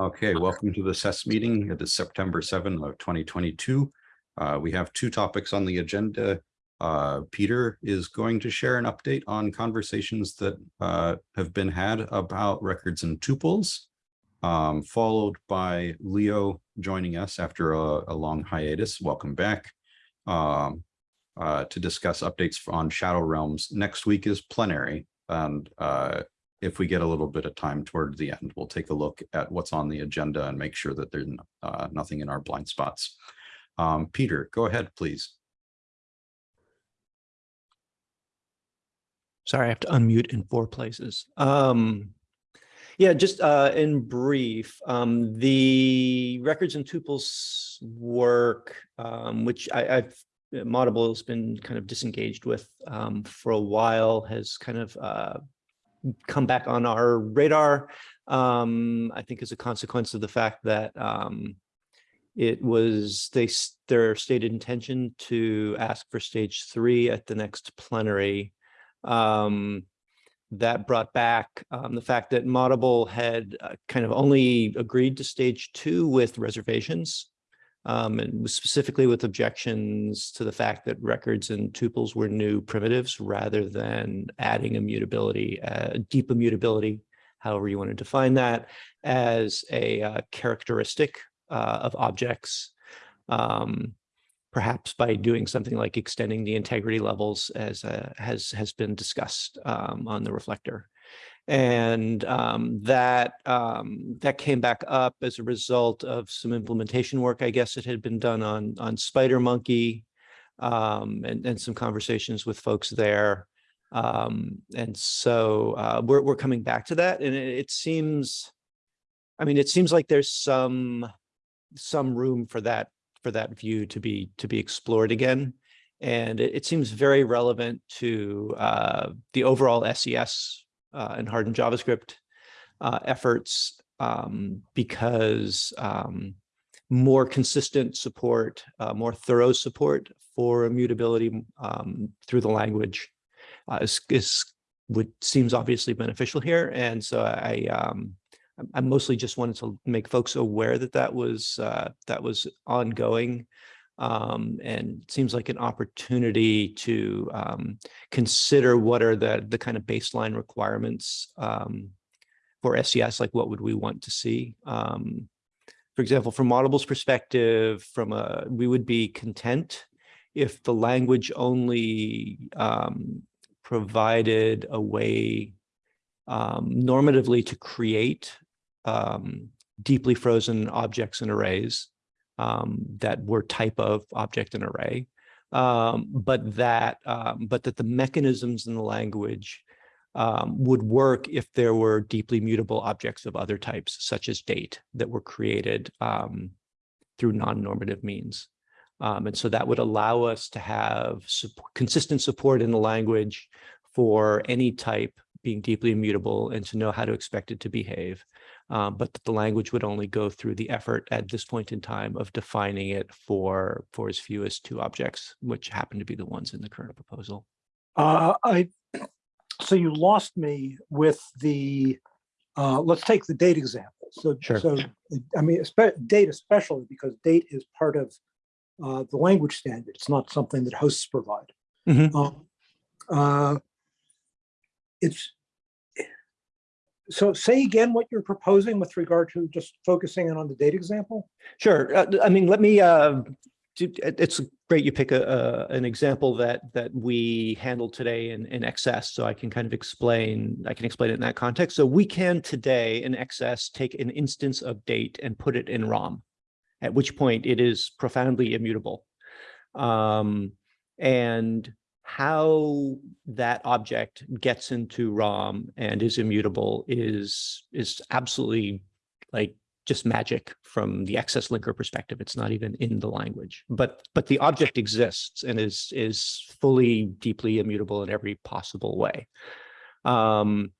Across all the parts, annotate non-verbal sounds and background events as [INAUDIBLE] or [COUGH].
Okay, welcome to the SES meeting. It is September 7 of 2022. Uh, we have two topics on the agenda. Uh, Peter is going to share an update on conversations that uh, have been had about records and tuples, um, followed by Leo joining us after a, a long hiatus. Welcome back um, uh, to discuss updates on Shadow Realms. Next week is plenary, and uh, if we get a little bit of time toward the end, we'll take a look at what's on the agenda and make sure that there's uh, nothing in our blind spots. Um, Peter, go ahead, please. Sorry, I have to unmute in four places. Um, yeah, just uh, in brief, um, the records and tuples work, um, which I, I've Moddable has been kind of disengaged with um, for a while, has kind of uh, come back on our radar. Um, I think as a consequence of the fact that um, it was they their stated intention to ask for stage three at the next plenary. Um, that brought back um, the fact that Moddable had uh, kind of only agreed to stage two with reservations um, and specifically with objections to the fact that records and tuples were new primitives rather than adding immutability, uh, deep immutability, however you want to define that, as a uh, characteristic uh, of objects, um, perhaps by doing something like extending the integrity levels as uh, has, has been discussed um, on the reflector and um, that um, that came back up as a result of some implementation work, I guess it had been done on on SpiderMonkey, um, and and some conversations with folks there, um, and so uh, we're we're coming back to that, and it, it seems, I mean, it seems like there's some some room for that for that view to be to be explored again. And it, it seems very relevant to uh, the overall SES uh, and hardened JavaScript uh, efforts um, because um, more consistent support, uh, more thorough support for immutability um, through the language uh, is, is would seems obviously beneficial here. And so I, um, I mostly just wanted to make folks aware that that was uh, that was ongoing um, and seems like an opportunity to um, consider what are the, the kind of baseline requirements um, for SES, like what would we want to see? Um, for example, from Moddable's perspective, from a, we would be content if the language only um, provided a way um, normatively to create deeply frozen objects and arrays um, that were type of object and array, um, but that um, but that the mechanisms in the language um, would work if there were deeply mutable objects of other types, such as date, that were created um, through non-normative means. And so that would allow us to have consistent support in the language for any type being deeply immutable and to know how to expect it to behave um, but the language would only go through the effort at this point in time of defining it for for as few as two objects, which happen to be the ones in the current proposal. Uh, I [CLEARS THROAT] so you lost me with the uh, let's take the date example. So sure. so I mean date especially because date is part of uh, the language standard. It's not something that hosts provide. Mm -hmm. uh, it's so say again what you're proposing with regard to just focusing in on the date example? Sure. Uh, I mean, let me, uh, it's great you pick a, an example that that we handled today in, in XS, so I can kind of explain, I can explain it in that context. So we can today in XS take an instance of date and put it in ROM, at which point it is profoundly immutable. Um, and how that object gets into ROM and is immutable is is absolutely like just magic from the XS linker perspective. It's not even in the language, but but the object exists and is is fully deeply immutable in every possible way. Um,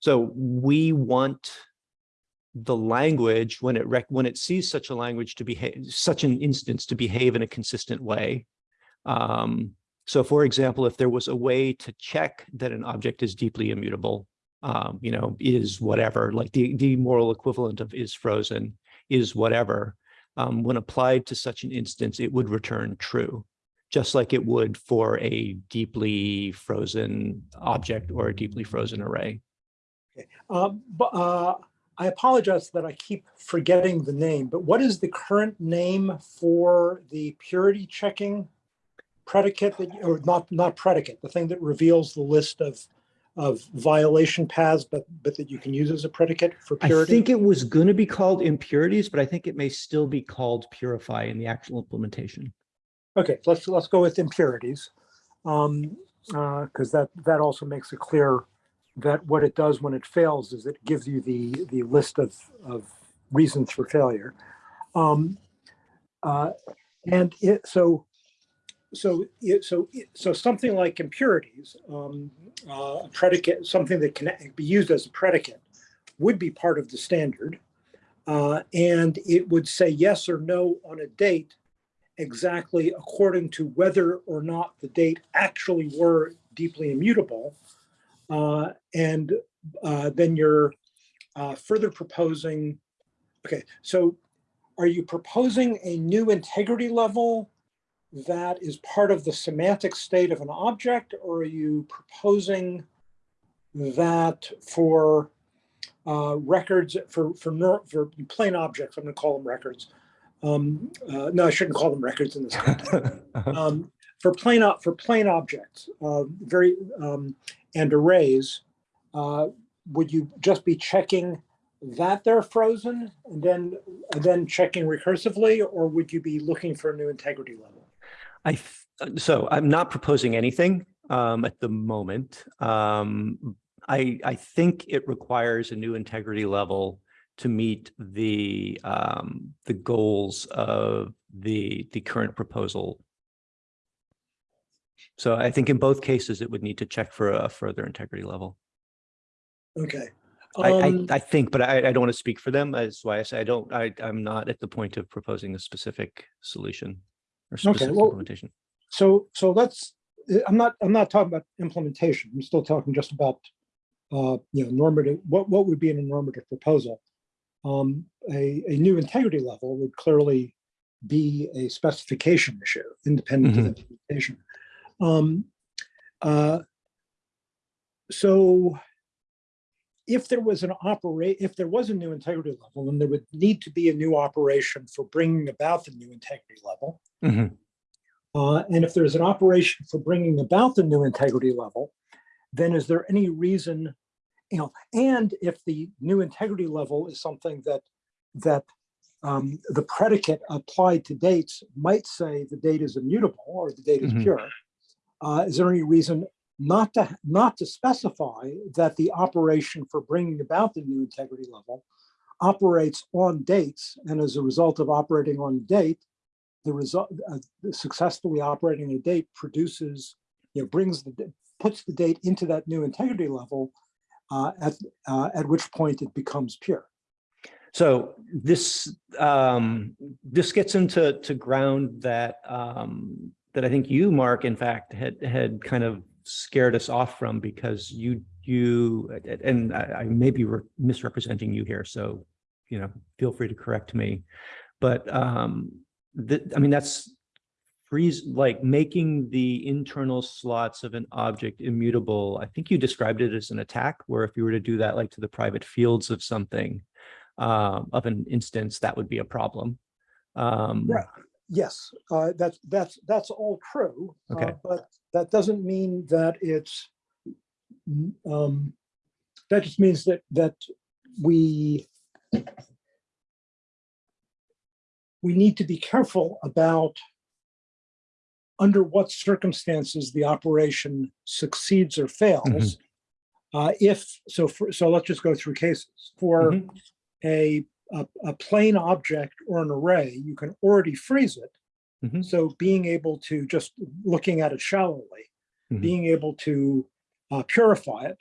so we want the language when it when it sees such a language to behave such an instance to behave in a consistent way um, so for example, if there was a way to check that an object is deeply immutable, um, you know, is whatever, like the, the moral equivalent of is frozen is whatever. Um, when applied to such an instance, it would return true, just like it would for a deeply frozen object or a deeply frozen array. Uh, But uh, I apologize that I keep forgetting the name, but what is the current name for the purity checking predicate that, or not, not predicate, the thing that reveals the list of, of violation paths, but, but that you can use as a predicate for purity? I think it was going to be called impurities, but I think it may still be called purify in the actual implementation. Okay, let's, let's go with impurities. Um, uh, because that, that also makes it clear that what it does when it fails is it gives you the, the list of, of reasons for failure. Um, uh, and it, so, so, so, so something like impurities, um, uh, predicate, something that can be used as a predicate would be part of the standard. Uh, and it would say yes or no on a date exactly according to whether or not the date actually were deeply immutable. Uh, and uh, then you're uh, further proposing, okay, so are you proposing a new integrity level that is part of the semantic state of an object, or are you proposing that for uh, records, for, for, for plain objects, I'm gonna call them records, um, uh, no, I shouldn't call them records in this context. [LAUGHS] Um, for plain, for plain objects, uh, very, um, and arrays, uh, would you just be checking that they're frozen and then, and then checking recursively, or would you be looking for a new integrity level? I, so I'm not proposing anything um, at the moment. Um, I, I think it requires a new integrity level to meet the, um, the goals of the, the current proposal. So I think in both cases, it would need to check for a further integrity level. Okay. I, I, Um, I think, but I, I don't want to speak for them. That's why I say I don't, I, I'm not at the point of proposing a specific solution or specific well, implementation. So, so let's, I'm not, I'm not talking about implementation. I'm still talking just about, uh, you know, normative, what, what would be in a normative proposal? Um, a, a new integrity level would clearly be a specification issue, independent of Mhm. implementation. Um, uh, so if there was an operate, if there was a new integrity level, then there would need to be a new operation for bringing about the new integrity level. Mhm. Uh, and if there's an operation for bringing about the new integrity level, then is there any reason, you know, and if the new integrity level is something that, that um, the predicate applied to dates might say the date is immutable or the date is Mhm. pure, uh, is there any reason not to, not to specify that the operation for bringing about the new integrity level operates on dates, and as a result of operating on date, the result, uh, successfully operating a date produces, you know, brings the, puts the date into that new integrity level, uh, at, uh, at which point it becomes pure. So this, um, this gets into, to ground that, um, that I think you, Mark, in fact, had, had kind of scared us off from because you, you, and I, I may be re- misrepresenting you here, so, you know, feel free to correct me. But, um, that, I mean, that's freeze, like making the internal slots of an object immutable. I think you described it as an attack, where if you were to do that like to the private fields of something, um, of an instance, that would be a problem. Um, Right. Yes, uh, that's, that's, that's all true. uh, Okay. But that doesn't mean that it's, mm, um, that just means that, that we we need to be careful about under what circumstances the operation succeeds or fails. Uh, if, so for, so let's just go through cases. For Mhm. a, a, a plain object or an array, you can already freeze it. Mhm. So being able to just looking at it shallowly, Mhm. being able to uh, purify it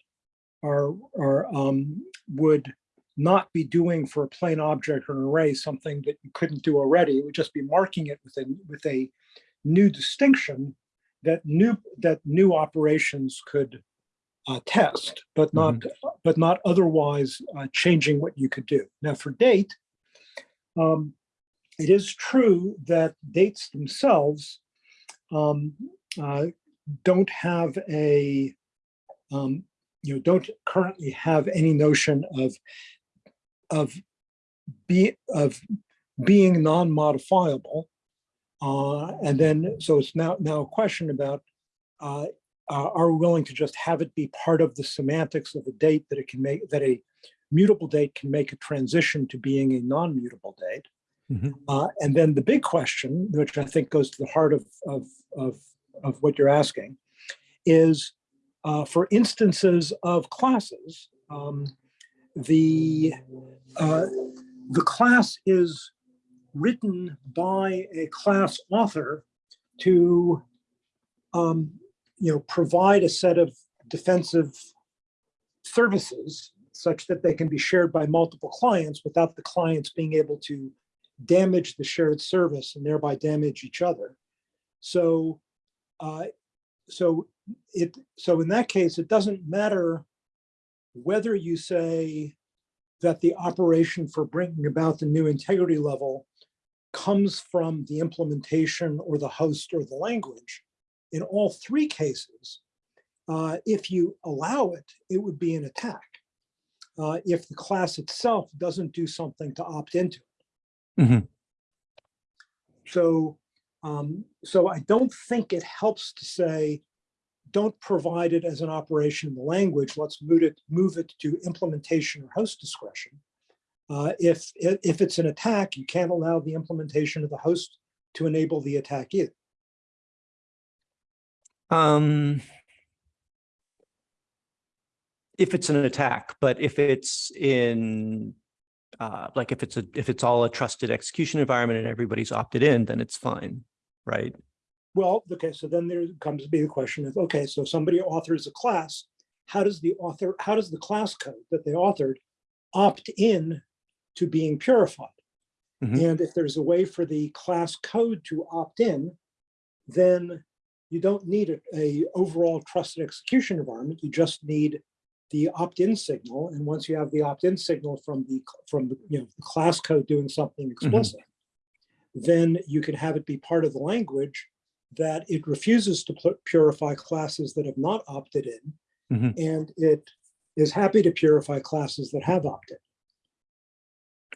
or, or um, would not be doing for a plain object or an array something that you couldn't do already. It would just be marking it with a, with a new distinction that new, that new operations could uh, test, but not, but not otherwise uh, changing what you could do. Now for date, um, it is true that dates themselves um, uh, don't have a, um, you know, don't currently have any notion of, of be, of being non-modifiable. Uh, and then, so it's now, now a question about, uh, are we willing to just have it be part of the semantics of a date that it can make, that a mutable date can make a transition to being a non-mutable date? Mhm. Uh, and then the big question, which I think goes to the heart of, of, of, of what you're asking, is uh, for instances of classes, um, the, uh, the class is written by a class author to, um, you know, provide a set of defensive services such that they can be shared by multiple clients without the clients being able to damage the shared service and thereby damage each other. So, uh, so it, so in that case, it doesn't matter whether you say that the operation for bringing about the new integrity level comes from the implementation or the host or the language. In all three cases, uh, if you allow it, it would be an attack. Uh, if the class itself doesn't do something to opt into it. Mhm. So, um, so I don't think it helps to say, don't provide it as an operation in the language. Let's move it, move it to implementation or host discretion. Uh, if, if it's an attack, you can't allow the implementation of the host to enable the attack either. Um, if it's an attack, but if it's in, uh, like if it's a, if it's all a trusted execution environment and everybody's opted in, then it's fine, right? Well, okay, so then there comes to be the question of, okay, so somebody authors a class, how does the author, how does the class code that they authored opt in to being purified? Mhm. And if there's a way for the class code to opt in, then you don't need a, a overall trusted execution environment. You just need the opt-in signal. And once you have the opt-in signal from the from the you know the class code doing something explicit, then you can have it be part of the language that it refuses to purify classes that have not opted in, Mhm. and it is happy to purify classes that have opted.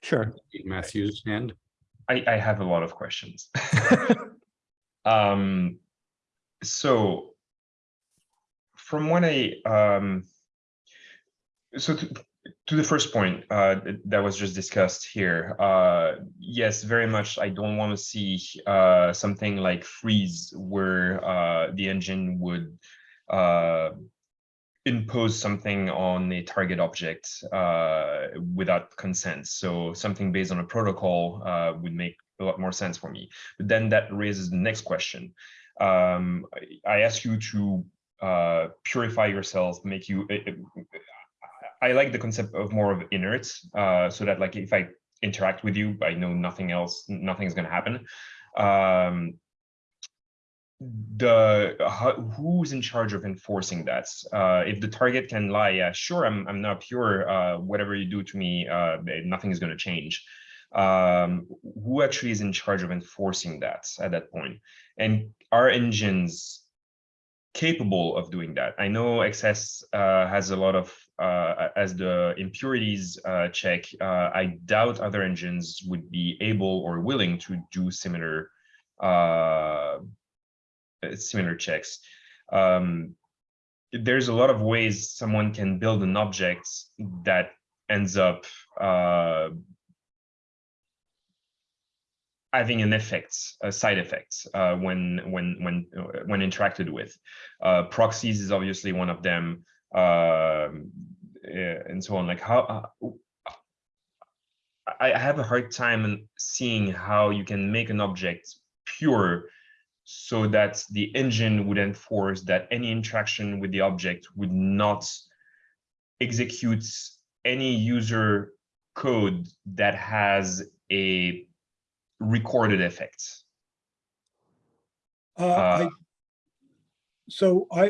Sure. Matthew's hand. I, I have a lot of questions. [LAUGHS] um, so from what I, um, so to, to the first point uh, that was just discussed here, uh, yes, very much. I don't want to see uh, something like freeze where uh, the engine would uh, impose something on a target object uh, without consent. So something based on a protocol uh, would make a lot more sense for me. But then that raises the next question. Um, I, ask you to uh, purify yourself, make you. I, like the concept of more of inert, uh, so that like if I interact with you, I know nothing else, nothing is going to happen. Um, the who's in charge of enforcing that uh if the target can lie yeah sure i'm i'm not pure uh whatever you do to me uh nothing is going to change um who actually is in charge of enforcing that at that point and are engines capable of doing that i know xs uh has a lot of uh as the impurities uh check uh i doubt other engines would be able or willing to do similar uh uh, similar checks. Um, there's a lot of ways someone can build an object that ends up having an effect, a side effect uh, when when when uh, when interacted with. Uh, proxies is obviously one of them, um, and so on. Like how. Uh, I I have a hard time seeing how you can make an object pure so that the engine would enforce that any interaction with the object would not execute any user code that has a recorded effects? Uh, I, Uh, so I,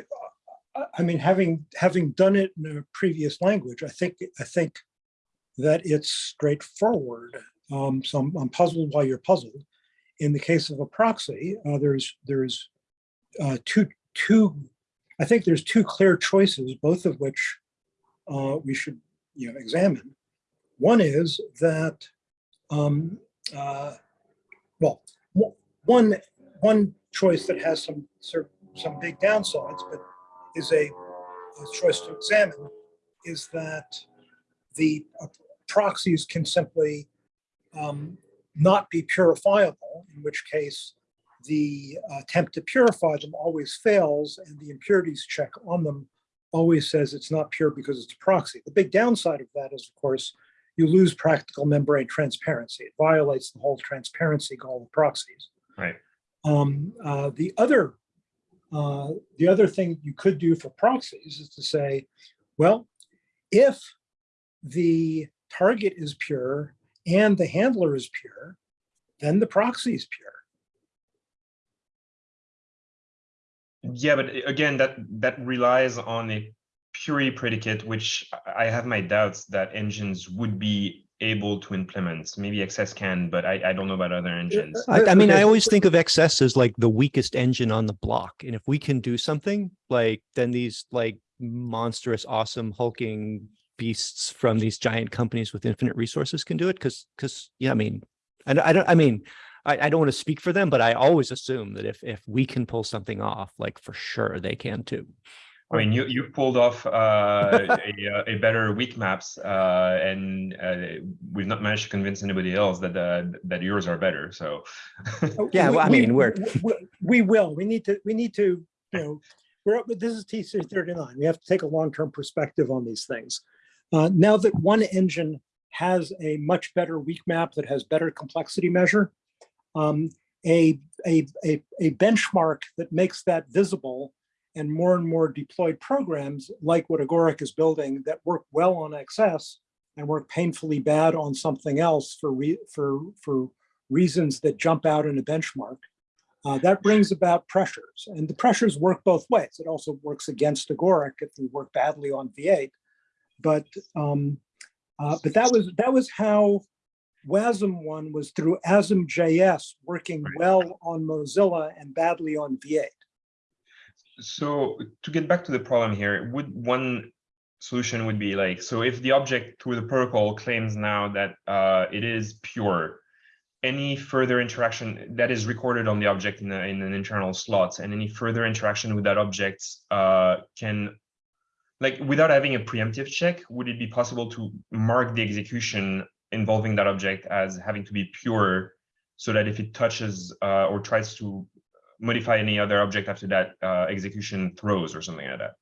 I- I mean, having, having done it in a previous language, I think, I think that it's straightforward. Um, so I'm, I'm puzzled why you're puzzled. In the case of a proxy, uh, there's, there's uh, two, two, I think there's two clear choices, both of which uh, we should, you know, examine. One is that, um, uh, well, one, one choice that has some, some big downsides, but is a, a choice to examine, is that the uh, proxies can simply um, not be purifiable, in which case the attempt to purify them always fails and the impurities check on them always says it's not pure because it's a proxy. The big downside of that is, of course, you lose practical membrane transparency. It violates the whole transparency goal of proxies. Right. Um, uh, the other, uh, the other thing you could do for proxies is to say, well, if the target is pure and the handler is pure, then the proxy is pure. Yeah, but again, that that relies on a purity predicate, which I I have my doubts that engines would be able to implement. Maybe XS can, but I, I don't know about other engines. I, I mean, I always think of XS as like the weakest engine on the block. And if we can do something like, then these like monstrous, awesome hulking beasts from these giant companies with infinite resources can do it. Cause, cause, yeah, I mean, I, don't- I don't, I mean, I, I don't want to speak for them, but I always assume that if, if we can pull something off, like for sure they can too. I mean, you you pulled off uh, a, uh, a better weak maps, uh, and uh, we've not managed to convince anybody else that uh, that yours are better. So Yeah, We- well, I we- mean, we're- we- We will, we need to, we need to, you know, we're, up- this is TC thirty-nine. We have to take a long-term perspective on these things. Uh, now that one engine has a much better weak map that has better complexity measure, um, a, a, a, a benchmark that makes that visible and more and more deployed programs like what Agoric is building that work well on XS and work painfully bad on something else for re, for, for reasons that jump out in a benchmark. Uh, that brings about pressures and the pressures work both ways. It also works against Agoric if we work badly on V8. But, um, uh, but that was, that was how WASM one was through ASM.js working well on Mozilla and badly on V8. So to get back to the problem here, would one solution would be like, so if the object through the protocol claims now that uh, it is pure, any further interaction that is recorded on the object in, a, in an internal slot and any further interaction with that object uh, can, like without having a preemptive check, would it be possible to mark the execution involving that object as having to be pure so that if it touches uh, or tries to modify any other object after that uh, execution throws or something like that.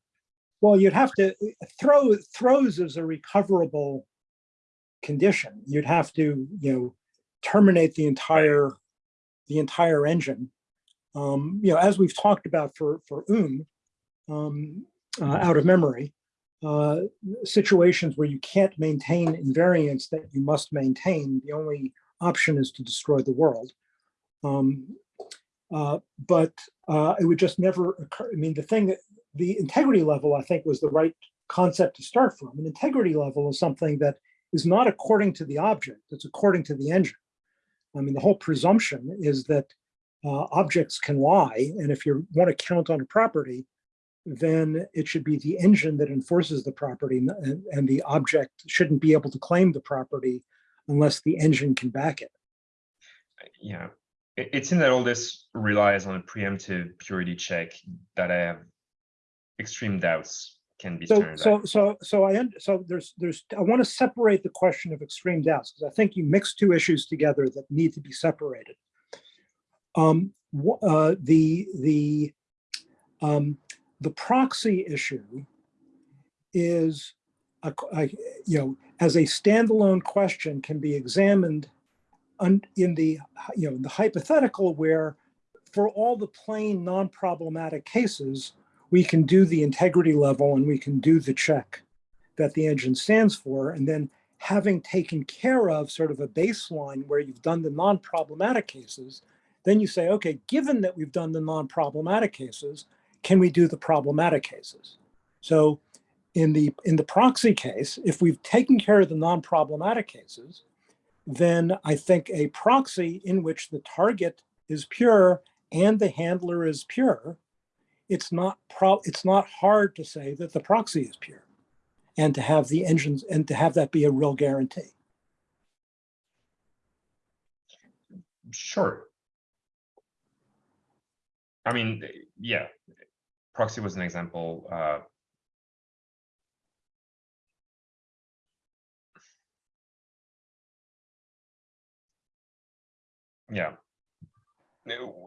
Well, you'd have to throw throws is a recoverable condition. You'd have to, you know, terminate the entire the entire engine. Um, you know, as we've talked about for for UM, um, uh, out of memory, uh, situations where you can't maintain invariants that you must maintain. The only option is to destroy the world. Um, uh, but uh, it would just never occur. I mean, the thing, the integrity level, I think, was the right concept to start from. An integrity level is something that is not according to the object, it's according to the engine. I mean, the whole presumption is that uh, objects can lie. And if you want to count on a property, then it should be the engine that enforces the property and, and the object shouldn't be able to claim the property unless the engine can back it. Yeah, it, it seems that all this relies on a preemptive purity check that I have extreme doubts can be So, turned. so, so, so I, so there's, there's, I want to separate the question of extreme doubts because I think you mix two issues together that need to be separated. Um, uh, the, the, um, the proxy issue is, a, a- you know, as a standalone question can be examined in the, you know, the hypothetical where for all the plain non-problematic cases, we can do the integrity level and we can do the check that the engine stands for. And then having taken care of sort of a baseline where you've done the non-problematic cases, then you say, okay, given that we've done the non-problematic cases, can we do the problematic cases? So in the, in the proxy case, if we've taken care of the non-problematic cases, then I think a proxy in which the target is pure and the handler is pure, it's not pro, it's not hard to say that the proxy is pure and to have the engines and to have that be a real guarantee. Sure. I mean, yeah, proxy was an example. Uh, yeah.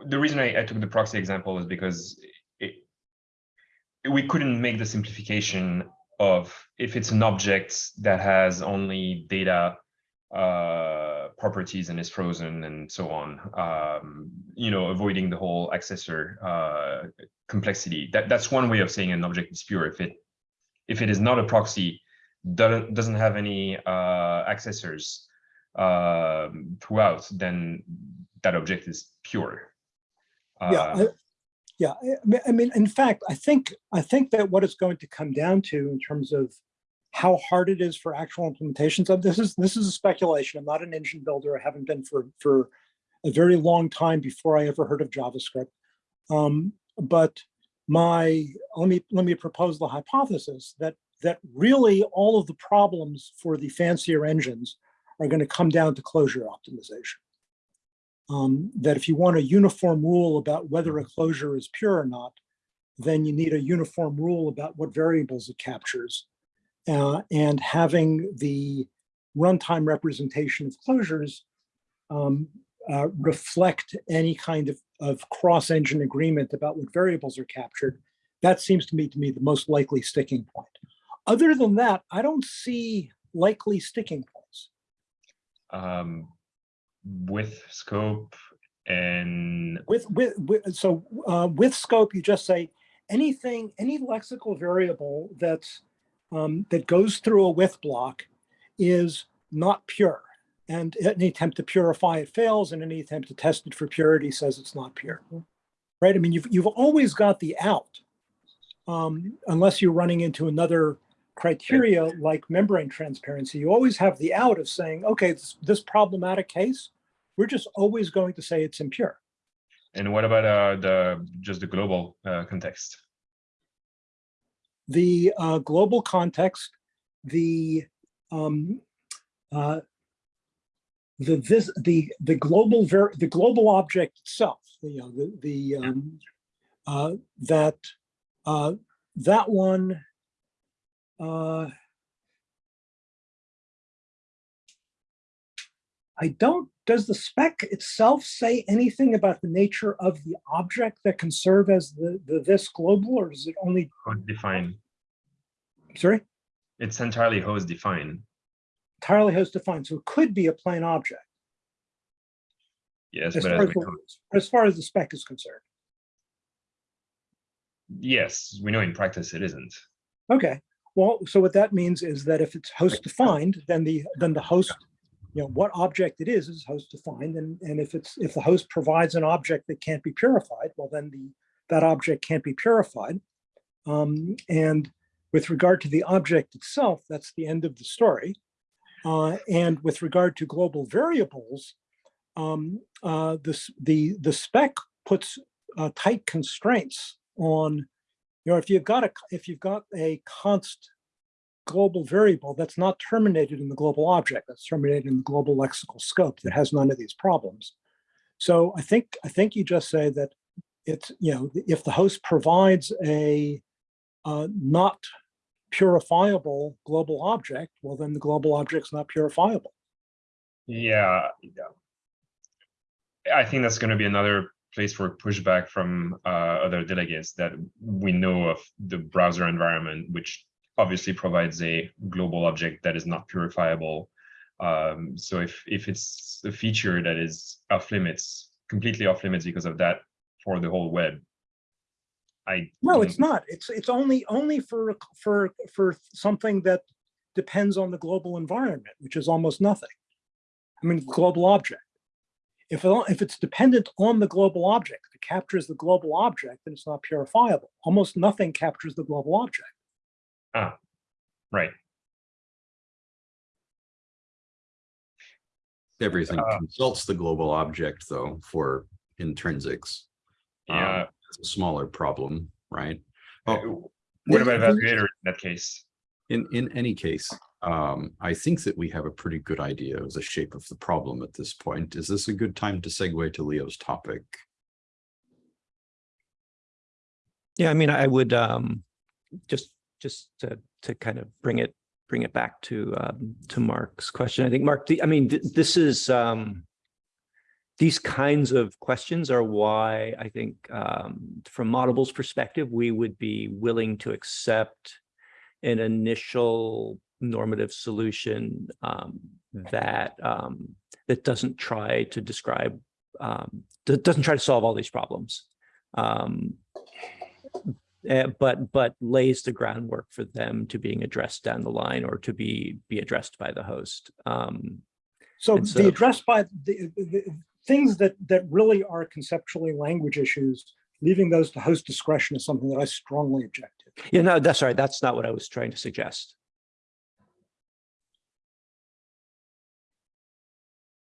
The reason I, I took the proxy example is because it, we couldn't make the simplification of if it's an object that has only data uh, properties and is frozen and so on. Um, you know, avoiding the whole accessor uh, complexity. That that's one way of saying an object is pure. If it if it is not a proxy, doesn't doesn't have any uh, accessors um, throughout, then that object is pure. Yeah, Uh, yeah. I mean- I mean, in fact, I think, I think that what it's going to come down to in terms of how hard it is for actual implementations of this is, this is a speculation. I'm not an engine builder. I haven't been for, for a very long time before I ever heard of JavaScript. Um, but my, let me, let me propose the hypothesis that, that really all of the problems for the fancier engines are going to come down to closure optimization um, that if you want a uniform rule about whether a closure is pure or not, then you need a uniform rule about what variables it captures. Uh, and having the runtime representation of closures um, uh, reflect any kind of, of cross-engine agreement about what variables are captured, that seems to me to be the most likely sticking point. Other than that, I don't see likely sticking. Um, with scope and With, with, with, so uh, with scope, you just say anything, any lexical variable that's, um, that goes through a with block is not pure. And any attempt to purify it fails and any attempt to test it for purity says it's not pure. Right? I mean, you've, you've always got the out. Um, unless you're running into another criteria like membrane transparency, you always have the out of saying, okay, this, this problematic case, we're just always going to say it's impure. and what about uh, the just the global uh, context? the uh, global context, the um, uh, the this the the global ver the global object itself, you know, the the um, uh, that uh, that one. Uh, I don't, does the spec itself say anything about the nature of the object that can serve as the, the this global, or is it only, Host define. sorry? It's entirely host define. entirely host defined, so it could be a plain object Yes, as but far as as, the, as far as the spec is concerned. yes, we know in practice it isn't. Okay, well, so what that means is that if it's host defined, then the then the host, you know, what object it is is host defined, and and if it's if the host provides an object that can't be purified, well, then the that object can't be purified. Um, and with regard to the object itself, that's the end of the story. Uh, and with regard to global variables, um, uh, this, the, the spec puts uh, tight constraints on, you know, if you've got a, if you've got a const global variable that's not terminated in the global object, that's terminated in the global lexical scope that has none of these problems. So I think, I think you just say that it's, you know, if the host provides a uh, not purifiable global object, well, then the global object's not purifiable. Yeah, yeah. I think that's going to be another place for pushback from uh, other delegates that we know of the browser environment, which obviously provides a global object that is not purifiable. Um, so if if it's a feature that is off limits, completely off limits because of that for the whole web, I No, it's not. It's, it's only, only for, for, for something that depends on the global environment, which is almost nothing. I mean, global object. If, it- if it's dependent on the global object, if it captures the global object, then it's not purifiable. Almost nothing captures the global object. Ah, right. Everything Uh, consults the global object though for intrinsics. Um, Yeah. It's a smaller problem, right? Oh, What about evaluator in that case? in, in any case, um, I think that we have a pretty good idea of the shape of the problem at this point. Is this a good time to segue to Leo's topic? Yeah, I mean, I would um just just to to kind of bring it bring it back to um to Mark's question. I think Mark, the, I mean, th- this is um these kinds of questions are why I think um from Moddable's perspective, we would be willing to accept an initial normative solution um that um that doesn't try to describe um doesn't try to solve all these problems. Um, uh, but but lays the groundwork for them to being addressed down the line or to be be addressed by the host. Um, So the so- address by the, the things that that really are conceptually language issues, leaving those to host discretion is something that I strongly object to. yeah, no, that's right. That's not what I was trying to suggest.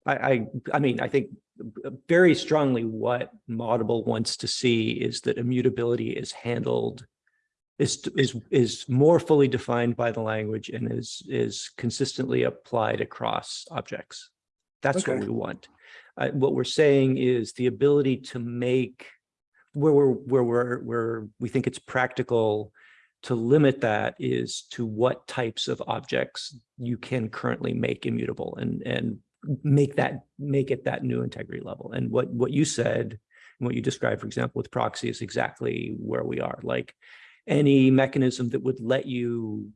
I I I mean, I think very strongly what Moddable wants to see is that immutability is handled is is is more fully defined by the language and is is consistently applied across objects. That's what we want. Uh, what we're saying is the ability to make where we're where we're where we think it's practical to limit that is to what types of objects you can currently make immutable and and make that make it that new integrity level. And what what you said and what you described, for example, with proxy is exactly where we are. Like any mechanism that would let you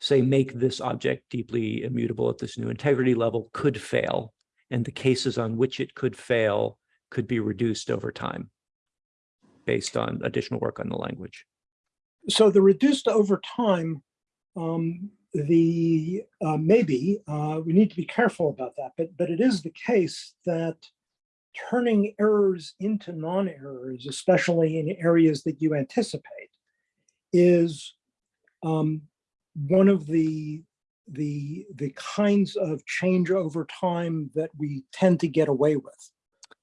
say make this object deeply immutable at this new integrity level could fail. And the cases on which it could fail could be reduced over time based on additional work on the language. So the reduced over time, um, the uh, maybe uh, we need to be careful about that, but but it is the case that turning errors into non-errors, especially in areas that you anticipate, is um, one of the the the kinds of change over time that we tend to get away with.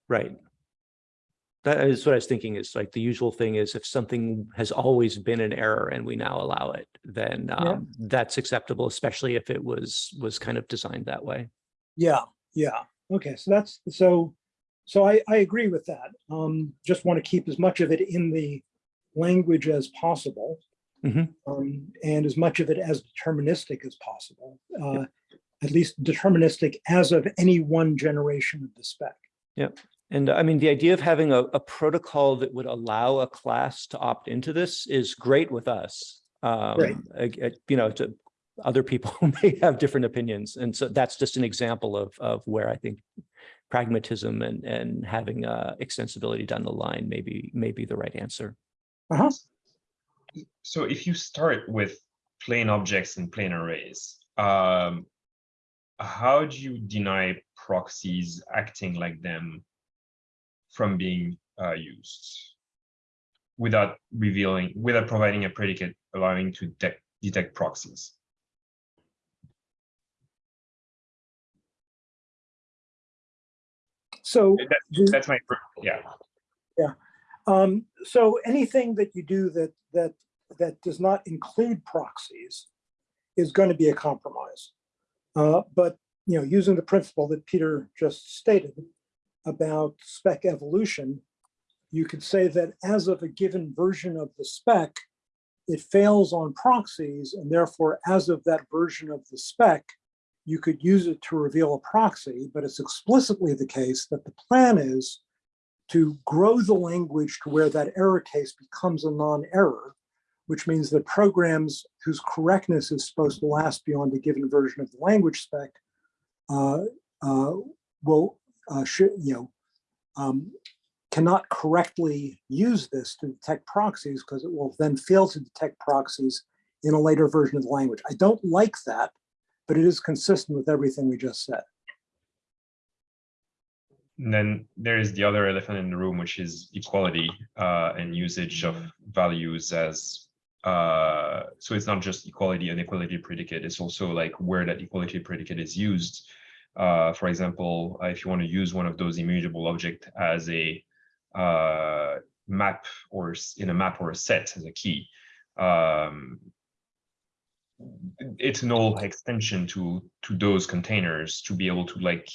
Right. That is what I was thinking is like the usual thing is if something has always been an error and we now allow it, then Yeah. um, that's acceptable, especially if it was was kind of designed that way. Yeah, yeah. Okay, so that's so so I I agree with that. Um just want to keep as much of it in the language as possible. Mhm. Um and as much of it as deterministic as possible. Uh at least deterministic as of any one generation of the spec. And I mean, the idea of having a, a protocol that would allow a class to opt into this is great with us. Um, ag- ag- you know, to other people [LAUGHS] may have different opinions. And so that's just an example of, of where I think pragmatism and, and having uh, extensibility down the line may be, may be the right answer. Uh-huh. So if you start with plain objects and plain arrays, um, how do you deny proxies acting like them from being uh, used without revealing, without providing a predicate allowing to detect, detect proxies? So That- the- That's my, fir- yeah. Um, so anything that you do that that that does not include proxies is going to be a compromise. Uh, but you know, using the principle that Peter just stated about spec evolution, you could say that as of a given version of the spec, it fails on proxies, and therefore, as of that version of the spec, you could use it to reveal a proxy, but it's explicitly the case that the plan is to grow the language to where that error case becomes a non-error, which means that programs whose correctness is supposed to last beyond a given version of the language spec uh, uh, will, uh, should, you know, um, cannot correctly use this to detect proxies because it will then fail to detect proxies in a later version of the language. I don't like that, but it is consistent with everything we just said. And then there is the other elephant in the room, which is equality uh, and usage of values as uh, so it's not just equality and equality predicate, it's also like where that equality predicate is used. Uh, for example, uh, if you want to use one of those immutable object as a uh, map or in a map or a set as a key, um, it's null extension to to those containers to be able to like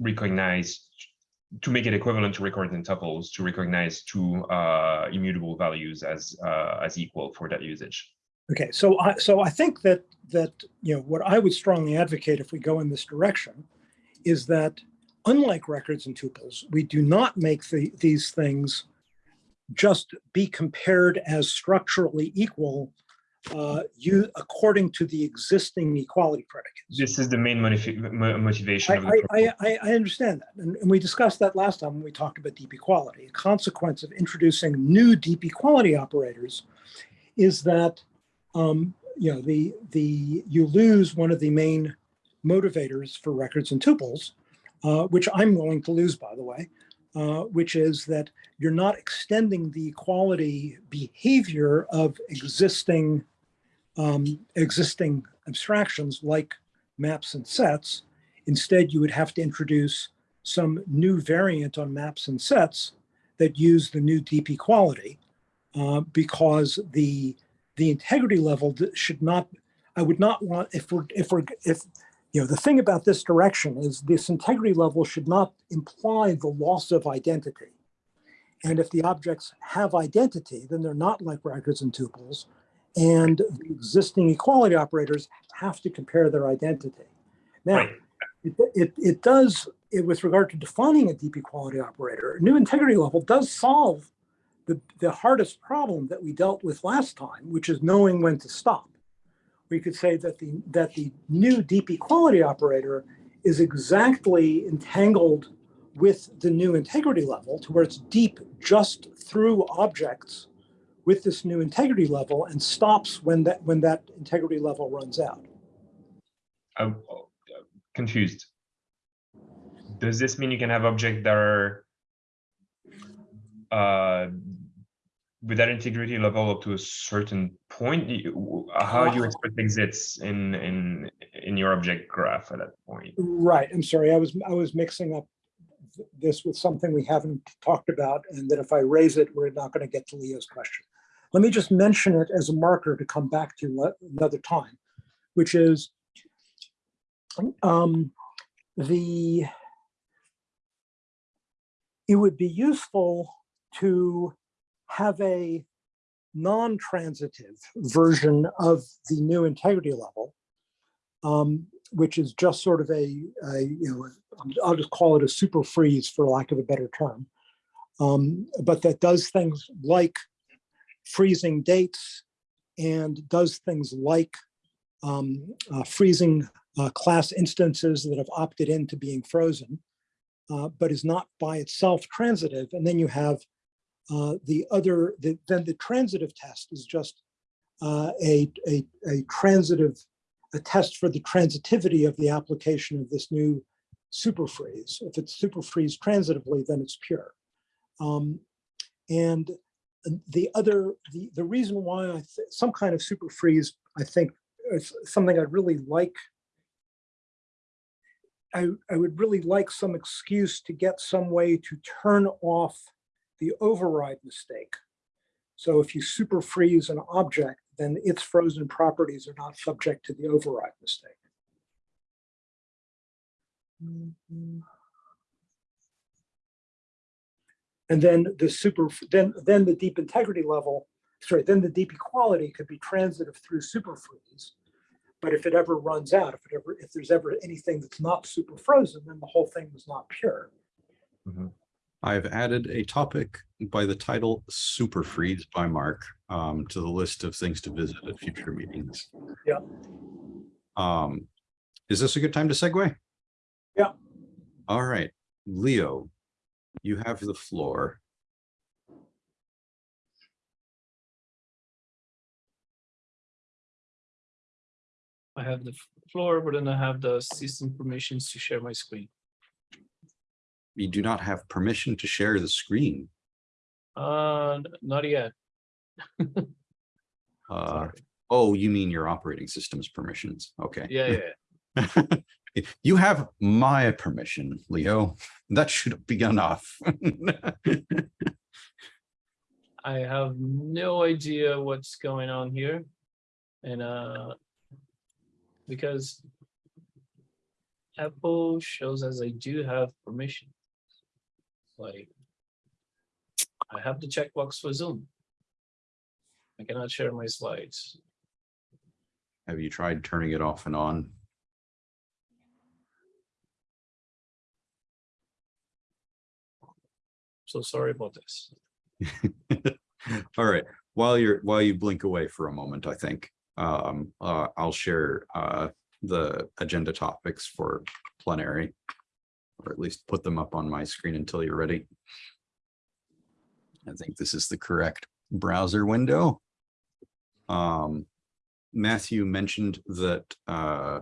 recognize to make it equivalent to records and tuples to recognize two uh, immutable values as uh, as equal for that usage. Okay, so I, so I think that, that, you know, what I would strongly advocate if we go in this direction is that unlike records and tuples, we do not make the, these things just be compared as structurally equal uh, you, according to the existing equality predicates. This is the main motivation I, of the I. I, I- I understand that, and, and we discussed that last time when we talked about deep equality. A consequence of introducing new deep equality operators is that, um, you know, the, the, you lose one of the main motivators for records and tuples, uh, which I'm willing to lose, by the way, uh, which is that you're not extending the equality behavior of existing, um, existing abstractions like maps and sets. Instead, you would have to introduce some new variant on maps and sets that use the new deep equality uh, because the the integrity level should not. I would not want if we're if we're if you know the thing about this direction is this integrity level should not imply the loss of identity. And if the objects have identity, then they're not like records and tuples. And the existing equality operators have to compare their identity. Now, Right. it, it, it does, it, with regard to defining a deep equality operator, a new integrity level does solve the, the hardest problem that we dealt with last time, which is knowing when to stop. We could say that the, that the new deep equality operator is exactly entangled with the new integrity level to where it's deep just through objects with this new integrity level and stops when that, when that integrity level runs out. I'm uh, confused. Does this mean you can have objects that are uh, with that integrity level up to a certain point? How do you expect exits in in in your object graph at that point? Right, I'm sorry, I was, I was mixing up this with something we haven't talked about, and that if I raise it, we're not gonna get to Leo's question. Let me just mention it as a marker to come back to another time, which is um, the it would be useful to have a non-transitive version of the new integrity level um, which is just sort of a, a, you know, I'll just call it a super freeze for lack of a better term. Um, but that does things like freezing dates and does things like um, uh, freezing uh, class instances that have opted into being frozen, uh, but is not by itself transitive. And then you have uh, the other, the, then the transitive test is just uh, a, a, a transitive a test for the transitivity of the application of this new super freeze. If it's super freeze transitively, then it's pure. Um, and the other, the, the reason why I, some kind of super freeze, I think is something I'd really like. I, I would really like some excuse to get some way to turn off the override mistake. So if you super freeze an object, then its frozen properties are not subject to the override mistake. Mm-hmm. And then the super, then, then the deep integrity level, sorry, then the deep equality could be transitive through super freeze. But if it ever runs out, if it ever, if there's ever anything that's not super frozen, then the whole thing was not pure. Mm-hmm. I've added a topic by the title Super Freeze by Mark um, to the list of things to visit at future meetings. Yeah. Um, is this a good time to segue? Yeah. All right, Leo, you have the floor. I have the floor, but then I have the system permissions to share my screen. You do not have permission to share the screen. Uh, not yet. [LAUGHS] Uh, oh, you mean your operating system's permissions? Okay. Yeah, yeah. [LAUGHS] You have my permission, Leo. That should be enough. [LAUGHS] I have no idea what's going on here. And uh, because Apple shows as I do have permission. Like, I have the checkbox for Zoom. I cannot share my slides. Have you tried turning it off and on? So sorry about this. [LAUGHS] All right, while you're, while you blink away for a moment, I think, um, uh, I'll share, uh, the agenda topics for plenary. Or at least put them up on my screen until you're ready. I think this is the correct browser window. Um, Matthew mentioned that, uh,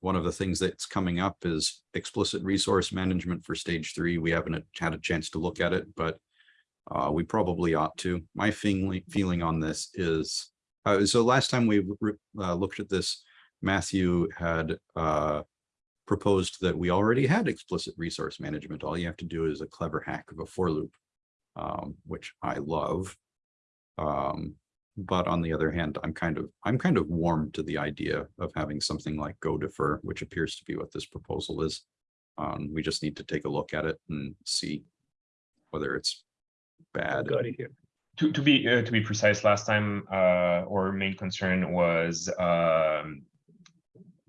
one of the things that's coming up is explicit resource management for stage three. We haven't had a chance to look at it, but uh, we probably ought to. My feeling, feeling on this is, uh, so last time we uh, looked at this, Matthew had uh, proposed that we already had explicit resource management. All you have to do is a clever hack of a for loop, um, which I love. Um, but on the other hand, I'm kind of, I'm kind of warm to the idea of having something like go defer, which appears to be what this proposal is. Um, we just need to take a look at it and see whether it's bad. Got it. To, to be, uh, to be precise, last time, uh, our main concern was, um,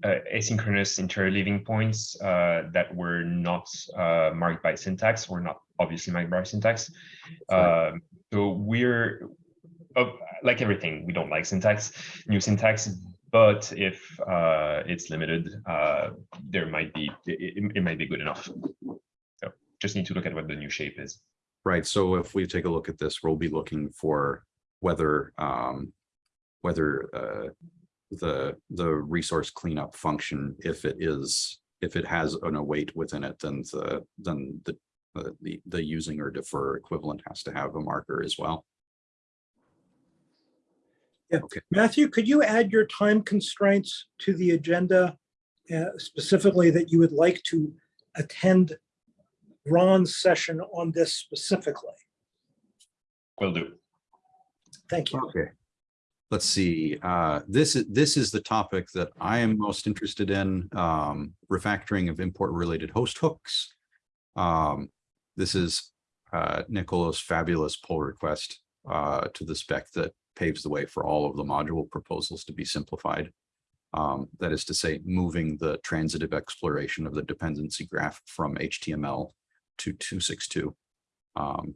uh, asynchronous interleaving points, uh, that were not, uh, marked by syntax, or not obviously marked by syntax. Right. Um, so we're, uh, like everything, we don't like syntax, new syntax, but if, uh, it's limited, uh, there might be, it, it- it might be good enough. So just need to look at what the new shape is. Right, so if we take a look at this, we'll be looking for whether, um, whether, uh, the, the resource cleanup function, if it is, if it has an await within it, then the, then the, the, the using or defer equivalent has to have a marker as well. Yeah. Okay. Matthew, could you add your time constraints to the agenda? uh, Specifically that you would like to attend Ron's session on this specifically? Will do. Thank you. Okay. Let's see, uh, this is, this is the topic that I am most interested in, um, refactoring of import related host hooks. Um, this is, uh, Nicolo's fabulous pull request, uh, to the spec that paves the way for all of the module proposals to be simplified. Um, that is to say, moving the transitive exploration of the dependency graph from HTML to two six two. Um,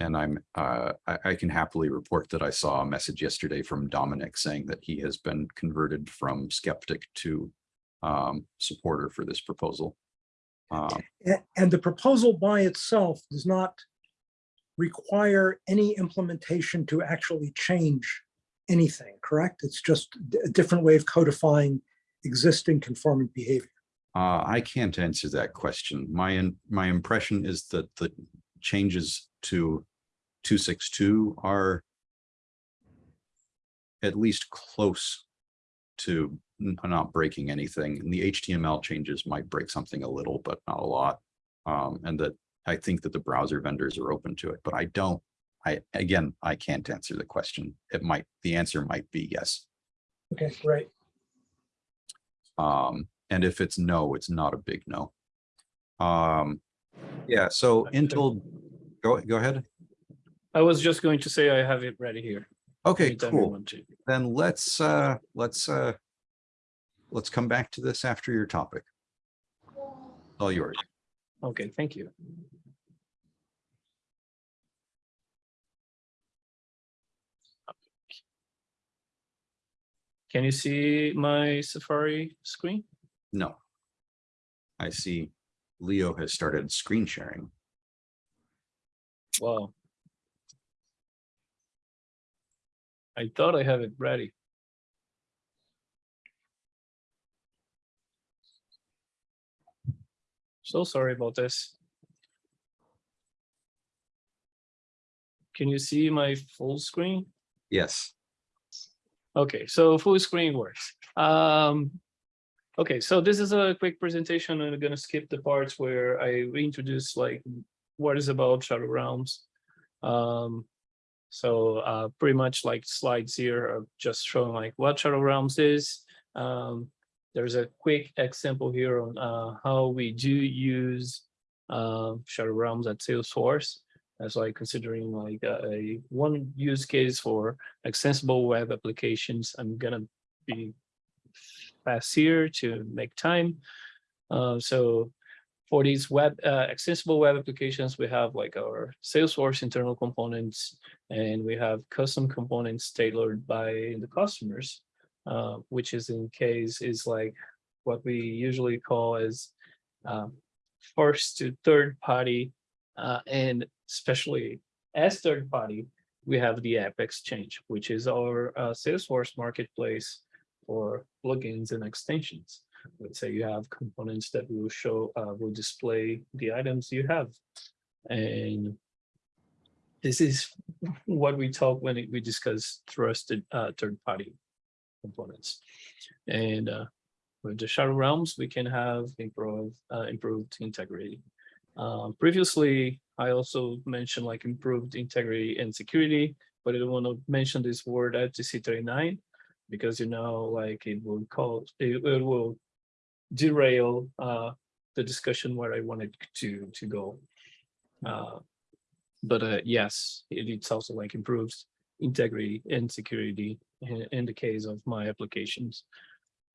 and I'm, uh, I, I can happily report that I saw a message yesterday from Domenic saying that he has been converted from skeptic to um, supporter for this proposal. Um, And the proposal by itself does not require any implementation to actually change anything, correct? It's just a different way of codifying existing conformant behavior. Uh, I can't answer that question. My, in- my impression is that the changes to two six two are at least close to not breaking anything. And the HTML changes might break something a little, but not a lot. Um, and that I think that the browser vendors are open to it, but I don't, I, again, I can't answer the question. It might, the answer might be yes. Okay, great. Um, and if it's no, it's not a big no. Um, yeah, so Intel, go, go ahead. I was just going to say I have it ready here. Okay, cool. Then let's, uh, let's, uh, let's come back to this after your topic. All yours. Okay, thank you. Can you see my Safari screen? No. I see Leo has started screen sharing. Wow. I thought I have it ready. So sorry about this. Can you see my full screen? Yes, Okay, so full screen works. Um, okay, so this is a quick presentation. I'm gonna skip the parts where I introduce like what is about Shadow Realms. Um, so uh, pretty much like slides here are just showing like what Shadow Realms is. Um, there's a quick example here on uh, how we do use uh, Shadow Realms at Salesforce as like considering like a, a one use case for extensible web applications. I'm gonna be fast here to make time. Uh, so for these web uh, accessible web applications, we have like our Salesforce internal components, and we have custom components tailored by the customers, uh, which is in case is like what we usually call as um, first to third party, uh, and especially as third party, we have the App Exchange, which is our uh, Salesforce marketplace for plugins and extensions. Let's say you have components that will show, uh, will display the items you have. And this is what we talk when we discuss trusted uh, third-party components. And uh, with the Shadow Realms, we can have improved, uh, improved integrity. Um, previously, I also mentioned like improved integrity and security, but I don't want to mention this word at TC39 because you know, like it will cause, it, it will derail uh, the discussion where I wanted to to go. Uh, but uh, yes, it, it's also like improves integrity and security in, in the case of my applications.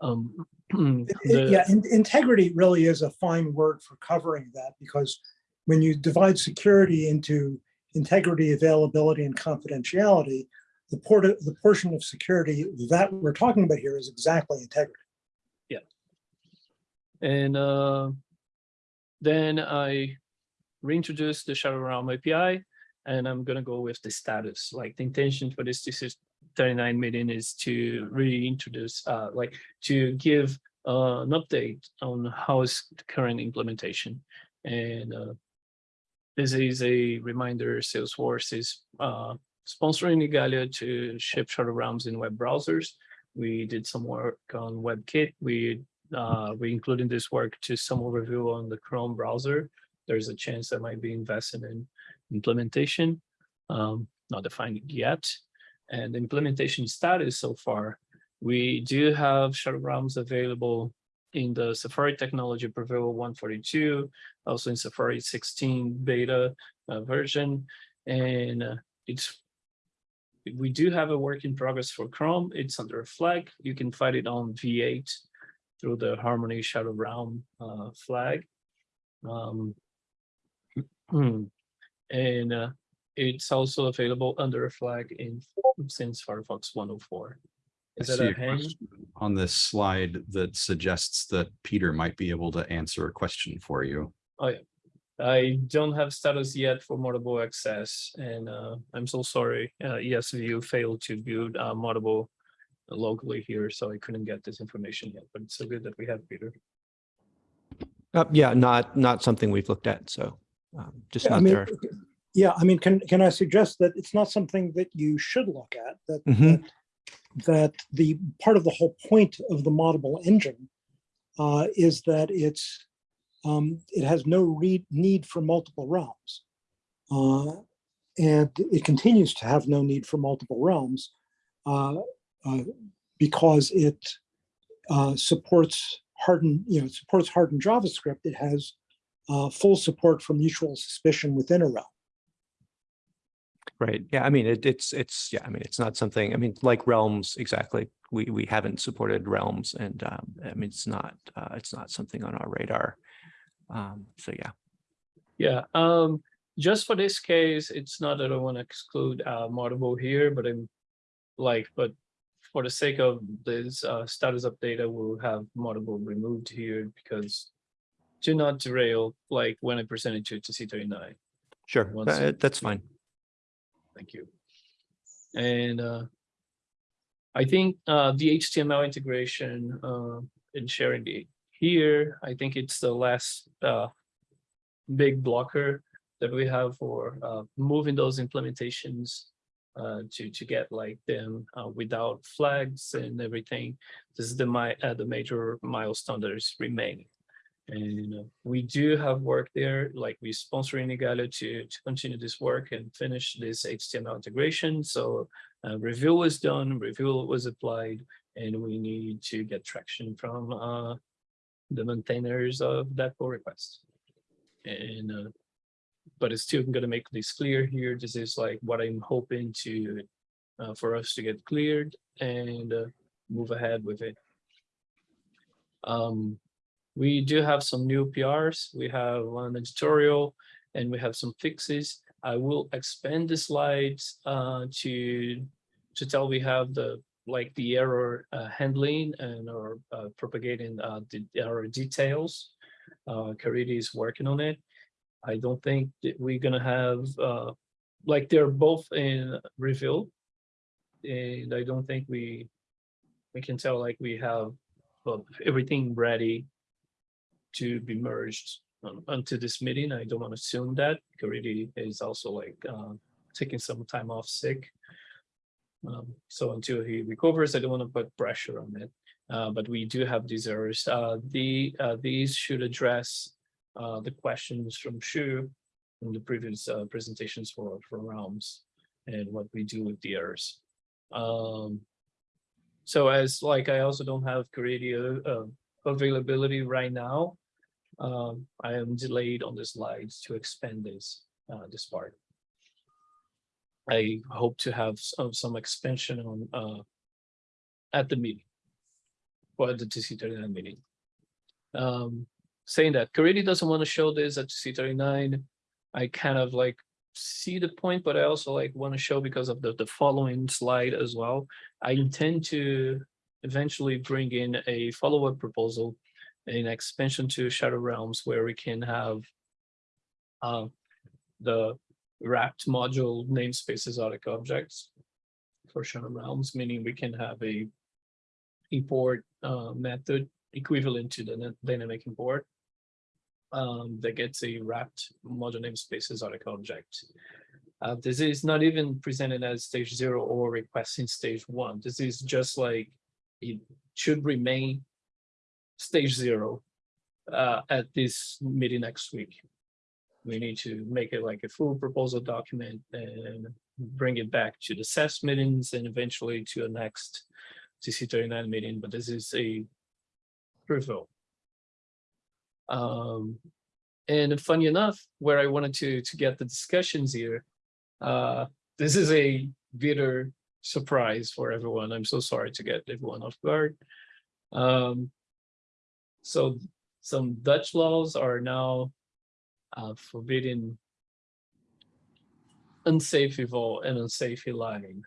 Um, [CLEARS THROAT] the- Yeah, in- integrity really is a fine word for covering that because when you divide security into integrity, availability, and confidentiality, the port, the portion of security that we're talking about here is exactly integrity. And uh, then I reintroduce the Shadow Realm API, and I'm gonna go with the status. Like the intention for this, this is 39 meeting is to reintroduce, uh, like to give uh, an update on how is the current implementation. And uh, this is a reminder Salesforce is uh, sponsoring Igalia to ship Shadow Realms in web browsers. We did some work on WebKit. We uh, we including this work to some overview on the Chrome browser. There's a chance that might be invested in implementation, um, not defined yet. And the implementation status so far, we do have Shadow Realms available in the Safari Technology Preview 142, also in Safari 16 beta uh, version. And uh, it's we do have a work in progress for Chrome. It's under a flag. You can find it on V8 through the Harmony Shadow Realm uh, flag. Um, and uh, it's also available under a flag in since Firefox 104. I Is that see a a hand? on this slide that suggests that Peter might be able to answer a question for you. I don't have status yet for Moddable access, and uh, I'm so sorry. Uh, esvu failed to build uh, Moddable locally here, so I couldn't get this information yet. But it's so good that we have Peter. Uh, yeah, not, not something we've looked at, so um, just I not mean, there. Yeah, I mean, can, can I suggest that it's not something that you should look at, that, Mhm. that, that the part of the whole point of the Moddable engine uh, is that it's, um, it has no read, need for multiple realms. Uh, and it continues to have no need for multiple realms uh, because it uh, supports hardened, you know, it supports hardened JavaScript. It has uh, full support for mutual suspicion within a realm. Right. Yeah. I mean, it, it's, it's, yeah, I mean, it's not something, I mean, like realms, exactly. We, we haven't supported realms and, um, I mean, it's not, uh, it's not something on our radar. Um, so yeah. Yeah, um, just for this case, it's not that I want to exclude uh Moddable here, but I'm like, but for the sake of this uh status update, I will have Moddable removed here because to not derail, like when I presented to to C thirty-nine. Sure. Uh, That's fine. Thank you. And uh, I think uh, the HTML integration uh, and sharing the here, I think it's the last uh, big blocker that we have for uh, moving those implementations uh, to to get like them uh, without flags and everything. This is the my uh, the major milestone that is remaining. And uh, we do have work there, like we sponsoring Igalia to to continue this work and finish this HTML integration. So uh, review was done, review was applied, and we need to get traction from uh, the maintainers of that pull request. And but it's still gonna make this clear here. This is like what I'm hoping to uh, for us to get cleared and uh, move ahead with it. Um, we do have some new PRs. We have one editorial and we have some fixes. I will expand the slides uh, to to tell we have the like the error uh, handling and or uh, propagating uh, the error details. Uh, Caridy is working on it. I don't think that we're gonna have uh, like they're both in reveal, and I don't think we we can tell like we have uh, everything ready to be merged um, onto this meeting. I don't want to assume that Caridy is also like uh, taking some time off sick. Um, so until he recovers, I don't want to put pressure on it. Uh, but we do have these errors. Uh, the uh, these should address uh, the questions from Shu in the previous uh, presentations for for realms and what we do with the errors. Um, so as like I also don't have Caridy uh, availability right now. Um, I am delayed on the slides to expand this uh, this part. I hope to have some, some expansion on uh, at the meeting. For the TC thirty-nine meeting. Um, saying that Caridy doesn't want to show this at C39. I kind of like see the point, but I also like want to show because of the, the following slide as well. I intend to eventually bring in a follow-up proposal, an expansion to Shadow Realms where we can have uh, the wrapped module namespaces exotic objects for Shadow Realms, meaning we can have a import uh, method equivalent to the dynamic import um, that gets a wrapped module namespaces exotic object. Uh, this is not even presented as stage zero or requesting stage one. This is just like it should remain stage zero uh, at this meeting next week. We need to make it like a full proposal document and bring it back to the SES meetings and eventually to a next TC39 meeting, but this is a preview. Um, and funny enough, where I wanted to to get the discussions here, uh, this is a bitter surprise for everyone. I'm so sorry to get everyone off guard. Um, so some Dutch laws are now uh, forbidding unsafe eval and unsafe line.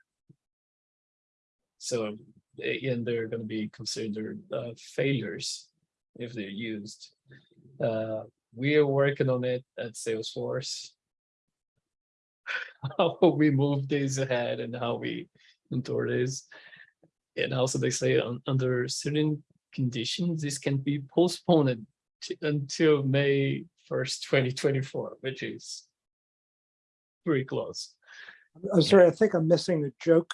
So, eh, and they're going to be considered uh, failures if they're used. Uh, we are working on it at Salesforce. [LAUGHS] How we move days ahead and how we mentor this. And also they say un- under certain conditions, this can be postponed until May first, twenty twenty-four, which is pretty close. I'm sorry, I think I'm missing the joke.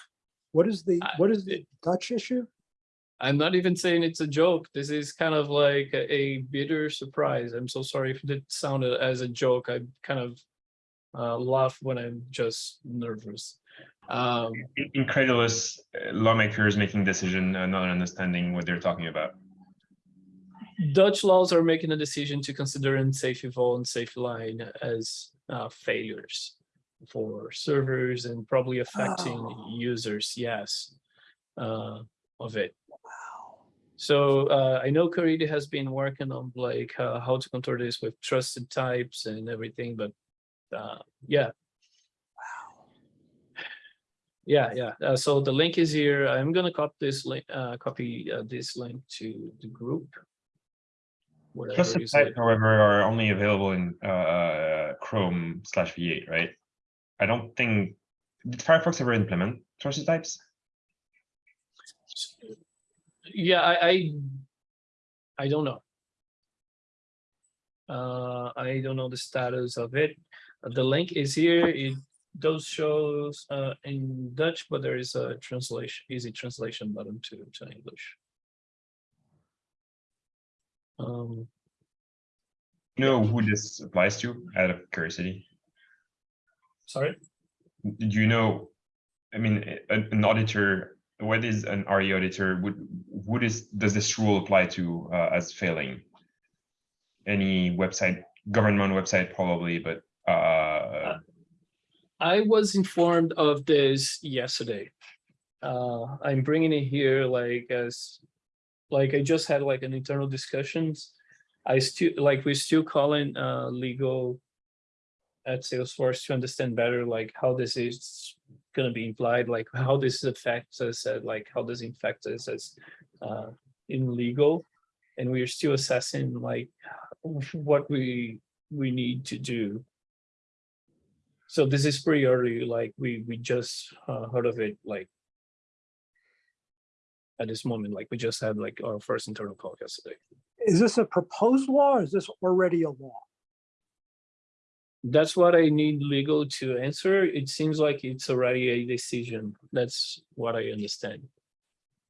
What is the, what is the Dutch issue? I'm not even saying it's a joke. This is kind of like a, a bitter surprise. I'm so sorry if it sounded as a joke. I kind of uh, laugh when I'm just nervous. Um, Incredulous uh, lawmakers making decision, uh, not understanding what they're talking about. Dutch laws are making a decision to consider unsafe eval and safe line as uh, failures for servers and probably affecting Oh. users. Yes, uh, of it. So uh, I know Caridy has been working on like uh, how to control this with trusted types and everything, but uh, yeah, Wow. yeah, yeah. Uh, so the link is here. I'm gonna copy this link, uh, copy uh, this link to the group. Trusted types, type, however, are only available in uh, Chrome slash V8, right? I don't think, did Firefox ever implement trusted types? Yeah, I, I, I don't know. Uh, I don't know the status of it. The link is here. It those shows uh, in Dutch, but there is a translation, easy translation button to, to English. Um, Know who this applies to out of curiosity? sorry, Do you know, I mean, an, an auditor, what is an RE auditor? Would, would is, does this rule apply to uh, as failing? Any website, government website probably, but uh, I was informed of this yesterday. Uh, I'm bringing it here like as, like I just had like an internal discussions. I still, like, we're still calling, uh, legal at Salesforce to understand better, like, how this is gonna be implied, like, how this affects us, uh, like, how does it affect us as, uh, in legal? And we're still assessing, like, what we, we need to do. So this is pretty early, like we, we just uh, heard of it, like. At this moment, like we just had like our first internal call yesterday. Is this a proposed law or is this already a law? That's what I need legal to answer. It seems like it's already a decision. That's what I understand.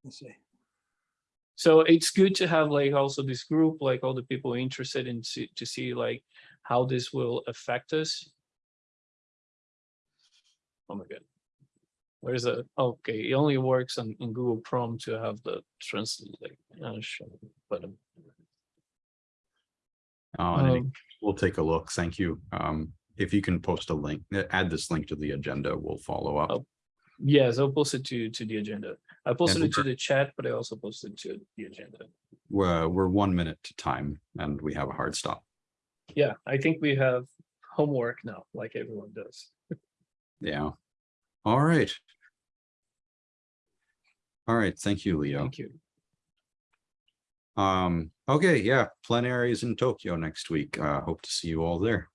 Let's see. So it's good to have like also this group, like all the people interested in see, to see like how this will affect us. Oh my god. Where's the, okay, it only works on in Google Chrome to have the translate, uh, show, but um, Uh, and um, We'll take a look. Thank you. Um, if you can post a link, uh, add this link to the agenda, we'll follow up. Oh, yes, I'll post it to to the agenda. I posted it to the chat, but I also posted to the agenda. We're, we're one minute to time and we have a hard stop. Yeah, I think we have homework now, like everyone does. Yeah. All right. All right, thank you, Leo. Thank you. Um, okay, yeah, plenaries in Tokyo next week. Uh, hope to see you all there.